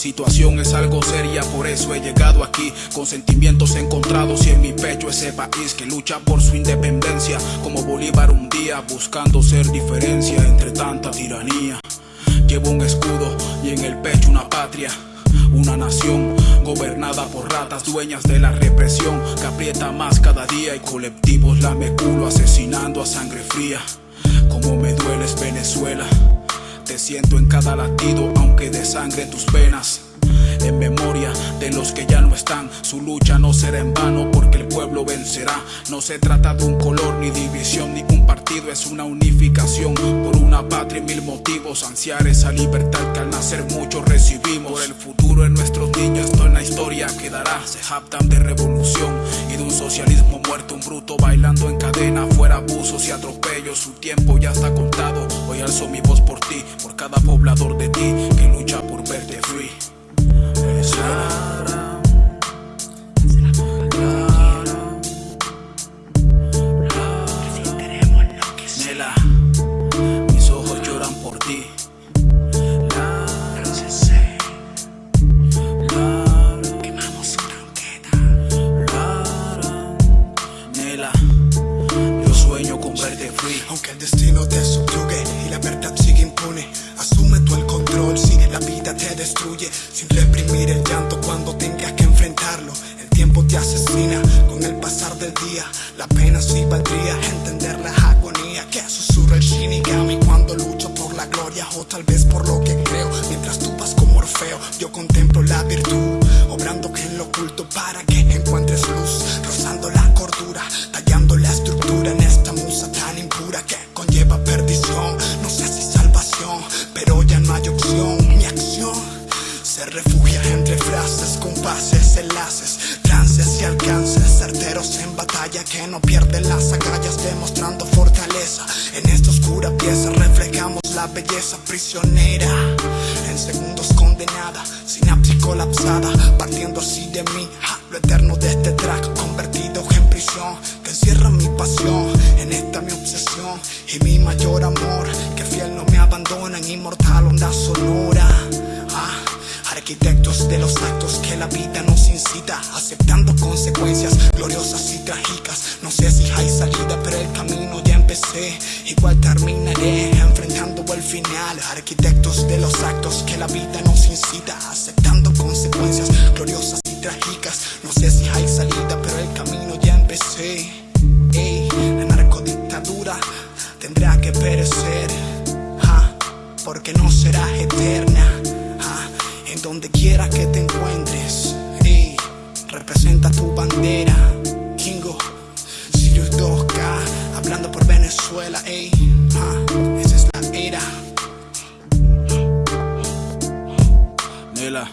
Situación es algo seria, por eso he llegado aquí. Con sentimientos encontrados y en mi pecho ese país Que lucha por su independencia. Como Bolívar un día buscando ser diferencia entre tanta tiranía. Llevo un escudo y en el pecho una patria una nación gobernada por ratas dueñas de la represión que aprieta más cada día y colectivos la culo asesinando a sangre fría. Como me dueles Venezuela, siento en cada latido aunque de sangre tus venas en memoria de los que ya no están. Su lucha no será en vano porque el pueblo vencerá. No se trata de un color, ni división, ni un partido, es una unificación por una patria y mil motivos. Ansiar esa libertad que al nacer muchos recibimos. Por el futuro de nuestros niños, toda la historia quedará. Se jactan de revolución y de un socialismo en cadena. Fuera abusos y atropellos, su tiempo ya está contado. Hoy alzo mi voz por ti, por cada poblador de ti que lucha destruye. Sin reprimir el llanto cuando tengas que enfrentarlo. El tiempo te asesina con el pasar del día. La pena sí valdría entender la agonía que susurra el Shinigami cuando lucho por la gloria o tal vez por lo que creo. Mientras tú vas como Orfeo, yo contemplo la virtud, obrando en lo oculto para que encuentres compases, enlaces, trances y alcances, certeros en batalla que no pierden las agallas, demostrando fortaleza. En esta oscura pieza reflejamos la belleza prisionera, en segundos condenada, sinapsis colapsada, partiendo así de mí, lo eterno de este track convertido en prisión, que encierra mi pasión, en esta mi obsesión y mi mayor amor, que fiel no me abandonan, inmortal Arquitectos de los actos que la vida nos incita, aceptando consecuencias gloriosas y trágicas. No sé si hay salida, pero el camino ya empecé. Igual terminaré enfrentando el final. Arquitectos de los actos que la vida nos incita, aceptando consecuencias gloriosas y trágicas. No sé si hay salida, pero el camino ya empecé. Ey, la narcodictadura tendrá que perecer, porque no será eterna. Donde quiera que te encuentres, ey, representa tu bandera. Kingo, Sirius 2K, hablando por Venezuela, ey, ja, esa es la era. Nela,